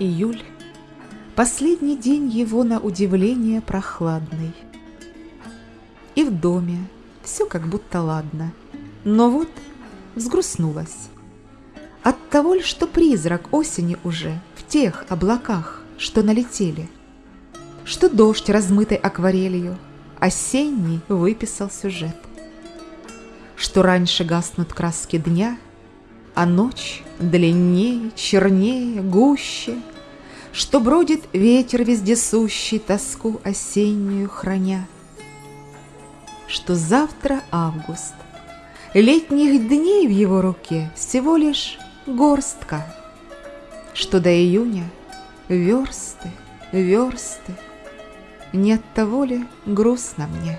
Июль. Последний день его на удивление прохладный. И в доме все как будто ладно, но вот взгрустнулась. От того ли, что призрак осени уже в тех облаках, что налетели, что дождь, размытый акварелью, осенний выписал сюжет, что раньше гаснут краски дня, а ночь длиннее, чернее, гуще, Что бродит ветер вездесущий, тоску осеннюю храня. Что завтра август, летних дней в его руке Всего лишь горстка, что до июня версты, версты, Не от того ли грустно мне?